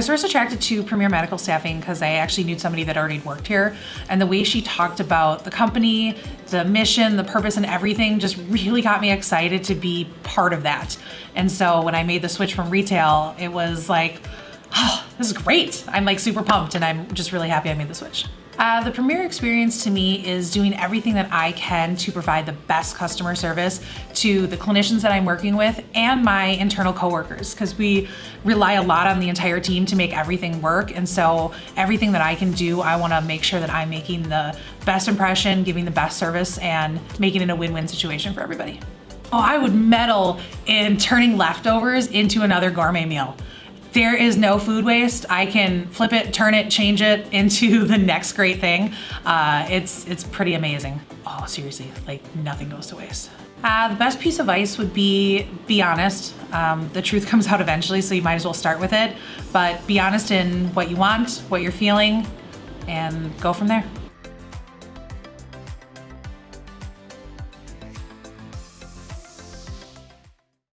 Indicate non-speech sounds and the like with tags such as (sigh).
was first attracted to Premier Medical Staffing because I actually knew somebody that already worked here. And the way she talked about the company, the mission, the purpose, and everything just really got me excited to be part of that. And so when I made the switch from retail, it was like, oh, this is great. I'm like super pumped and I'm just really happy I made the switch. Uh, the Premier experience to me is doing everything that I can to provide the best customer service to the clinicians that I'm working with and my internal coworkers because we rely a lot on the entire team to make everything work. And so everything that I can do, I want to make sure that I'm making the best impression, giving the best service, and making it a win-win situation for everybody. Oh, I would medal in turning leftovers into another gourmet meal. There is no food waste. I can flip it, turn it, change it (laughs) into the next great thing. Uh, it's, it's pretty amazing. Oh, seriously, like nothing goes to waste. Uh, the best piece of advice would be, be honest. Um, the truth (laughs) comes out eventually, so you might as well start with it. But be honest in what you want, what you're feeling, and go from there.